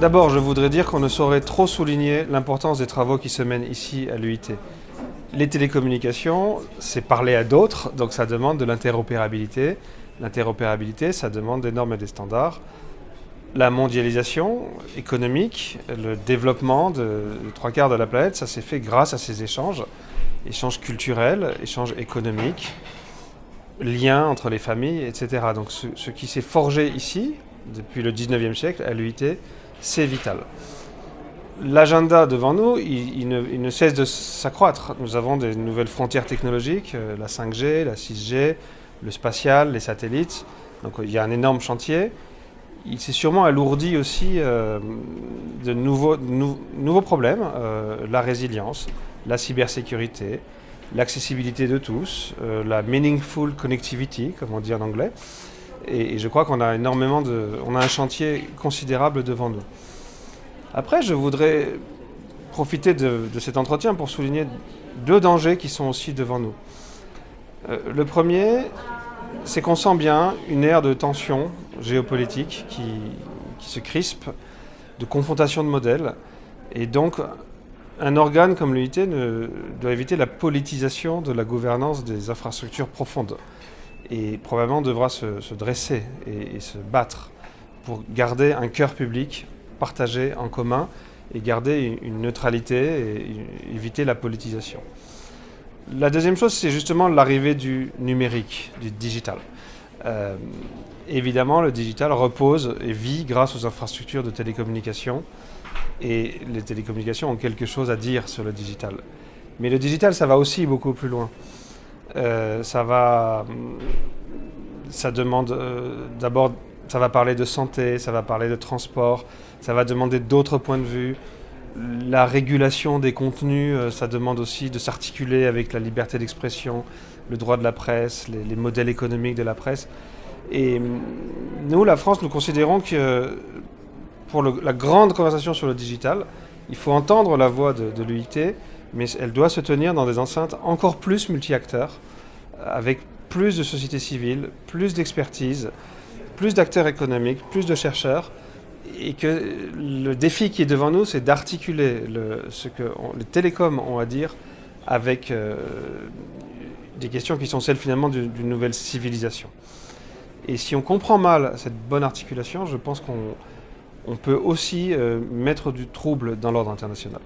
D'abord, je voudrais dire qu'on ne saurait trop souligner l'importance des travaux qui se mènent ici à l'UIT. Les télécommunications, c'est parler à d'autres, donc ça demande de l'interopérabilité. L'interopérabilité, ça demande des normes et des standards. La mondialisation économique, le développement de, trois quarts de la planète, ça s'est fait grâce à ces échanges. Échanges culturels, échanges économiques, liens entre les familles, etc. Donc ce, qui s'est forgé ici, depuis le 19e siècle, à l'UIT, c'est vital. L'agenda devant nous, il, ne, cesse de s'accroître. Nous avons des nouvelles frontières technologiques, euh, la 5G, la 6G, le spatial, les satellites. Donc il y a un énorme chantier. Il s'est sûrement alourdi aussi euh, de nouveaux, nouveaux problèmes, euh, la résilience, la cybersécurité, l'accessibilité de tous, la meaningful connectivity, comme on dit en anglais. Et, je crois qu'on a énormément de, on a un chantier considérable devant nous. Après, je voudrais profiter de, cet entretien pour souligner deux dangers qui sont aussi devant nous. Euh, le premier, c'est qu'on sent bien une ère de tension géopolitique qui, se crispe, de confrontation de modèles. Et donc, un organe comme l'UIT doit éviter la politisation de la gouvernance des infrastructures profondes et probablement devra se, dresser et, se battre pour garder un cœur public partagé en commun et garder une neutralité et éviter la politisation. La deuxième chose, c'est justement l'arrivée du numérique, du digital. Euh, évidemment, le digital repose et vit grâce aux infrastructures de télécommunications et les télécommunications ont quelque chose à dire sur le digital. Mais le digital, ça va aussi beaucoup plus loin. Euh, ça va, ça demande euh, d'abord, ça va parler de santé, ça va parler de transport, ça va demander d'autres points de vue. La régulation des contenus, euh, ça demande aussi de s'articuler avec la liberté d'expression, le droit de la presse, les, modèles économiques de la presse. Et mm, nous, la France, nous considérons que pour la grande conversation sur le digital, il faut entendre la voix de, de l'UIT, mais elle doit se tenir dans des enceintes encore plus multi-acteurs, avec plus de sociétés civiles, plus d'expertise, plus d'acteurs économiques, plus de chercheurs, et que le défi qui est devant nous, c'est d'articuler ce que les télécoms ont à dire avec euh, des questions qui sont celles finalement d'une nouvelle civilisation. Et si on comprend mal cette bonne articulation, je pense qu'on peut aussi euh, mettre du trouble dans l'ordre international.